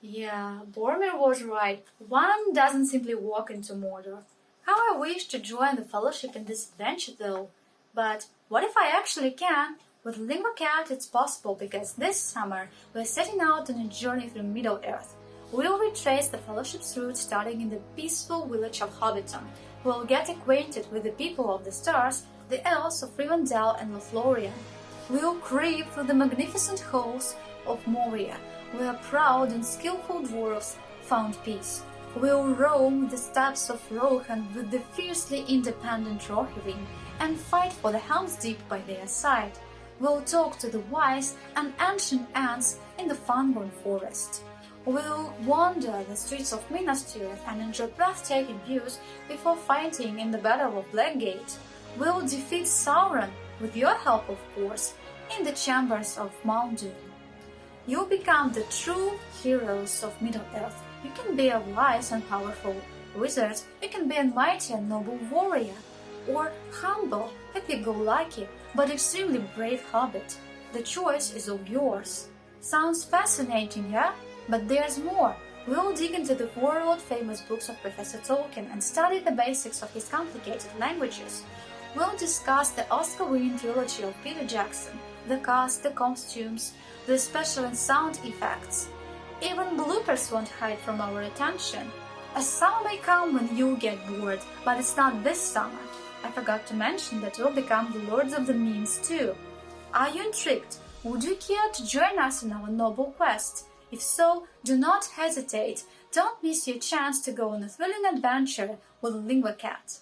Yeah, Boromir was right. One doesn't simply walk into Mordor. How I wish to join the Fellowship in this adventure though. But what if I actually can? With Lingua-Cat it's possible because this summer we're setting out on a journey through Middle-earth. We'll retrace the Fellowship's route starting in the peaceful village of Hobbiton. We'll get acquainted with the people of the stars, the elves of Rivendell and Lothlorien. We'll creep through the magnificent halls of Moria, where proud and skillful dwarfs found peace. We'll roam the steppes of Rohan with the fiercely independent Rohirrim and fight for the Helm's Deep by their side. We'll talk to the wise and ancient Ents in the Fangorn forest. We'll wander the streets of Minas Tirith and enjoy breathtaking views before fighting in the Battle of Blackgate. We'll defeat Sauron, with your help of course, in the chambers of Mount Doom. You'll become the true heroes of Middle-earth. You can be a wise and powerful wizard, you can be a mighty and noble warrior, or humble, happy-go-lucky, but extremely brave hobbit. The choice is all yours. Sounds fascinating, yeah? But there's more. We'll dig into the world-famous books of Professor Tolkien and study the basics of his complicated languages. We'll discuss the Oscar-winning trilogy of Peter Jackson, the cast, the costumes, the special and sound effects. Even bloopers won't hide from our attention. A summer may come when you get bored, but it's not this summer. I forgot to mention that we'll become the lords of the memes too. Are you intrigued? Would you care to join us in our noble quest? If so, do not hesitate. Don't miss your chance to go on a thrilling adventure with Lingua-Cat.